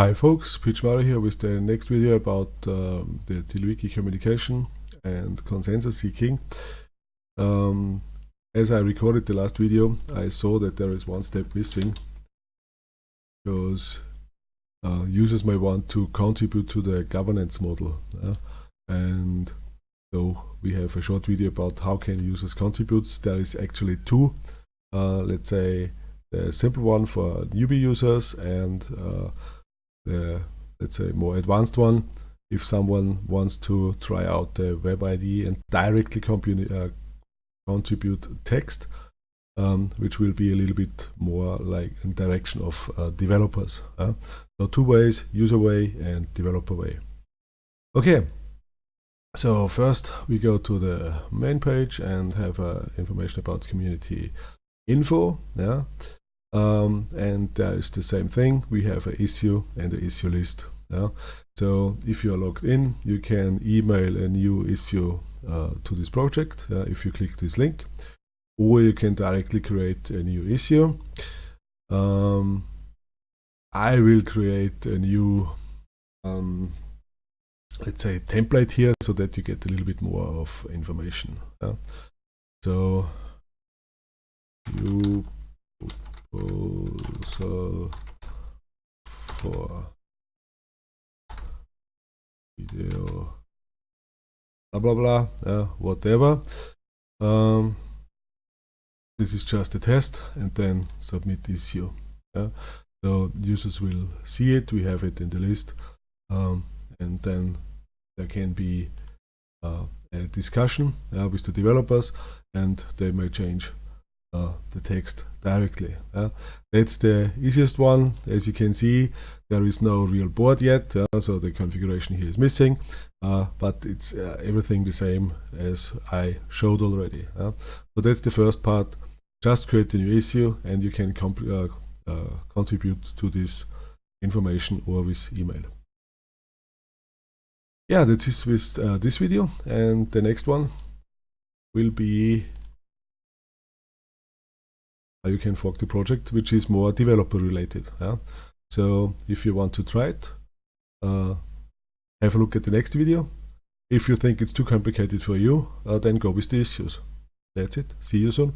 Hi folks, PMario here with the next video about um, the TiddlyWiki communication and consensus seeking. Um, as I recorded the last video, I saw that there is one step missing because uh, users may want to contribute to the governance model. Uh, and so we have a short video about how can users contribute. There is actually two, uh, let's say the simple one for newbie users and uh, the let's say more advanced one. If someone wants to try out the Web IDE and directly uh, contribute text um, which will be a little bit more like in direction of uh, developers so two ways user way and developer way. Okay. So first we go to the main page and have uh, information about community info yeah um, and there is the same thing we have an issue and an issue list yeah? so if you are logged in you can email a new issue uh, to this project uh, if you click this link or you can directly create a new issue um, I will create a new um, let's say template here so that you get a little bit more of information yeah? so you for video blah blah blah whatever um, this is just a test and then submit issue yeah? so users will see it we have it in the list um, and then there can be uh, a discussion uh, with the developers and they may change uh, the text directly. Uh, that's the easiest one. As you can see, there is no real board yet, uh, so the configuration here is missing, uh, but it's uh, everything the same as I showed already. Uh. so that's the first part. Just create a new issue and you can contribute to this information or with email. Yeah, that's it with this video and the next one will be you can fork the project which is more developer related yeah? so if you want to try it uh, have a look at the next video. If you think it's too complicated for you uh, then go with the issues. That's it. See you soon